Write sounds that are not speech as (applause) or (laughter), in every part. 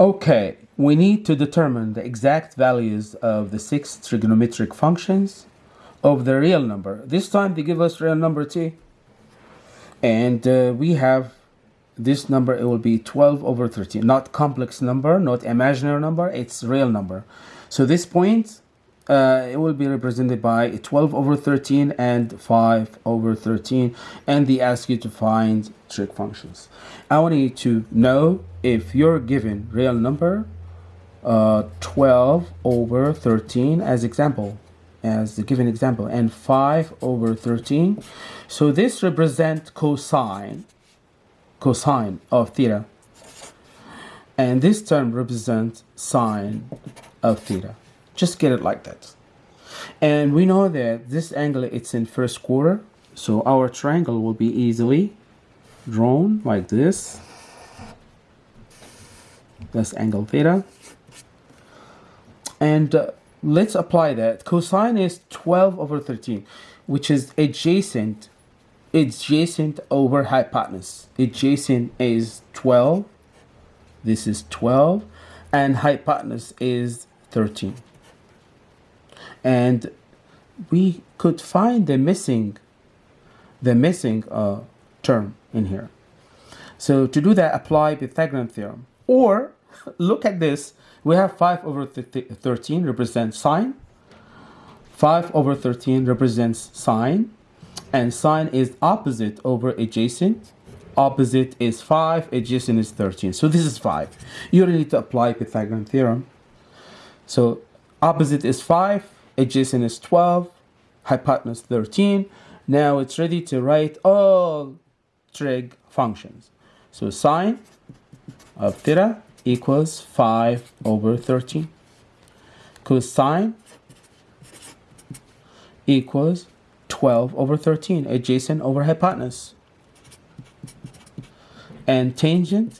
Okay, we need to determine the exact values of the six trigonometric functions of the real number. This time they give us real number t. And uh, we have this number, it will be 12 over 13. Not complex number, not imaginary number, it's real number. So this point, uh, it will be represented by 12 over 13 and 5 over 13. And they ask you to find trig functions. I want you to know if you're given real number uh, 12 over 13 as example as the given example and 5 over 13 so this represent cosine cosine of theta and this term represents sine of theta just get it like that. And we know that this angle it's in first quarter so our triangle will be easily drawn like this. That's angle theta. And uh, let's apply that. Cosine is 12 over 13 which is adjacent adjacent over hypotenuse. Adjacent is 12 this is 12 and hypotenuse is 13 and we could find the missing the missing uh, term in here so to do that apply Pythagorean theorem or (laughs) look at this. We have 5 over 13 represents sine. 5 over 13 represents sine. And sine is opposite over adjacent. Opposite is 5, adjacent is 13. So this is 5. You don't need to apply Pythagorean theorem. So opposite is 5, adjacent is 12, hypotenuse 13. Now it's ready to write all trig functions. So sine of theta equals 5 over 13. Cosine equals 12 over 13, adjacent over hypotenuse. And tangent,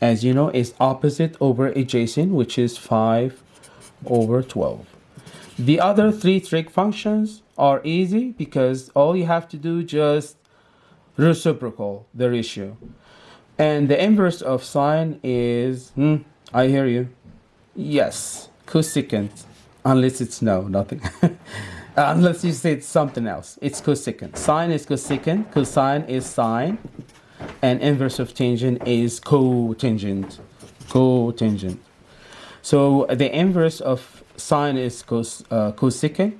as you know, is opposite over adjacent, which is 5 over 12. The other three trig functions are easy because all you have to do just reciprocal the ratio. And the inverse of sine is, hmm, I hear you. Yes, cosecant, unless it's no, nothing. (laughs) unless you say it's something else. It's cosecant. Sine is cosecant, cosine is sine, and inverse of tangent is cotangent. Cotangent. So the inverse of sine is cos, uh, cosecant.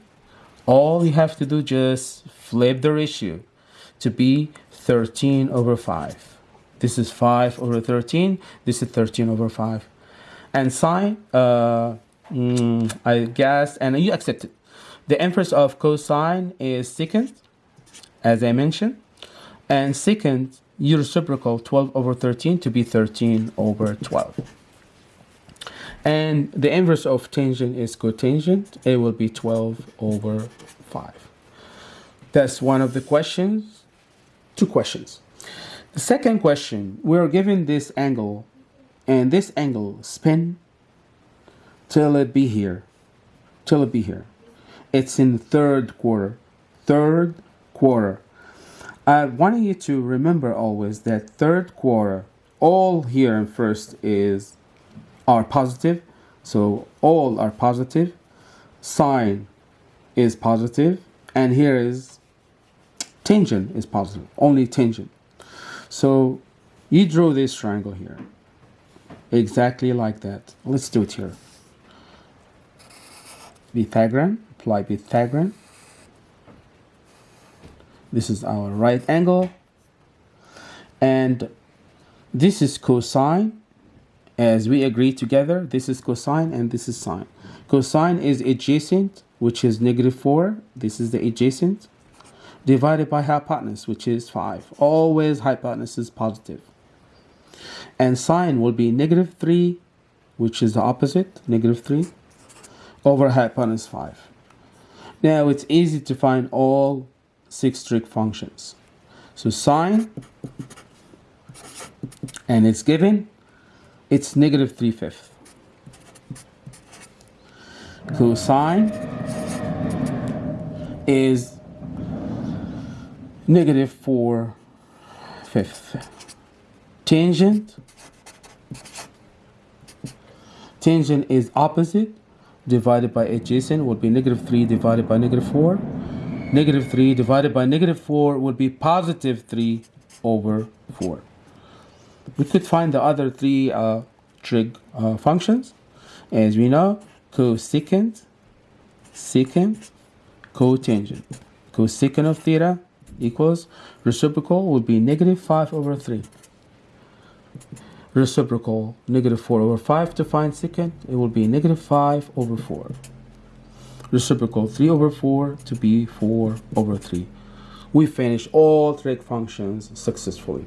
All you have to do just flip the ratio to be 13 over 5. This is 5 over 13. This is 13 over 5. And sine, uh, mm, I guess, and you accept it. The inverse of cosine is secant, as I mentioned. And secant, you reciprocal 12 over 13 to be 13 over 12. And the inverse of tangent is cotangent. It will be 12 over 5. That's one of the questions. Two questions. The second question, we're given this angle and this angle spin till it be here, till it be here. It's in the third quarter, third quarter. I want you to remember always that third quarter, all here in first is are positive. So all are positive. Sine is positive, and here is tangent is positive, only tangent. So you draw this triangle here. Exactly like that. Let's do it here. Pythagorean, apply Pythagorean. This is our right angle. And this is cosine. As we agree together, this is cosine and this is sine. Cosine is adjacent, which is negative 4. This is the adjacent divided by hypotenuse, which is 5. Always hypotenuse is positive. And sine will be negative 3, which is the opposite, negative 3, over hypotenuse 5. Now it's easy to find all six trig functions. So sine, and it's given, it's negative 3 fifths. Cosine is negative 4 fifth. Tangent Tangent is opposite divided by adjacent would be negative 3 divided by negative 4. Negative 3 divided by negative 4 would be positive 3 over 4. We could find the other three uh, trig uh, functions. As we know, cosecant, secant, cotangent. Cosecant of theta equals reciprocal would be negative 5 over 3. Reciprocal negative 4 over 5 to find secant, it will be negative 5 over 4. Reciprocal 3 over 4 to be 4 over 3. We finish all trig functions successfully.